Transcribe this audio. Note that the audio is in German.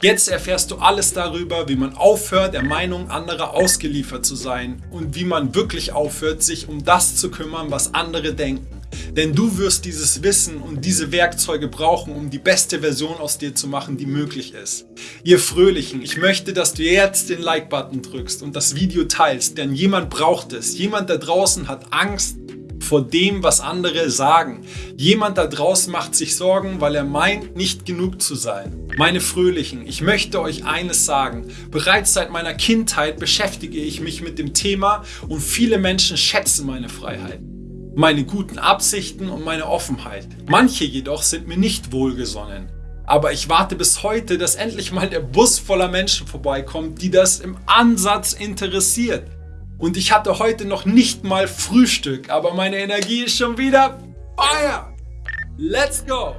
Jetzt erfährst du alles darüber, wie man aufhört, der Meinung anderer ausgeliefert zu sein und wie man wirklich aufhört, sich um das zu kümmern, was andere denken. Denn du wirst dieses Wissen und diese Werkzeuge brauchen, um die beste Version aus dir zu machen, die möglich ist. Ihr Fröhlichen, ich möchte, dass du jetzt den Like-Button drückst und das Video teilst, denn jemand braucht es. Jemand da draußen hat Angst, vor dem, was andere sagen. Jemand da draußen macht sich Sorgen, weil er meint, nicht genug zu sein. Meine Fröhlichen, ich möchte euch eines sagen. Bereits seit meiner Kindheit beschäftige ich mich mit dem Thema und viele Menschen schätzen meine Freiheit meine guten Absichten und meine Offenheit. Manche jedoch sind mir nicht wohlgesonnen. Aber ich warte bis heute, dass endlich mal der Bus voller Menschen vorbeikommt, die das im Ansatz interessiert. Und ich hatte heute noch nicht mal Frühstück, aber meine Energie ist schon wieder Feuer. Let's go!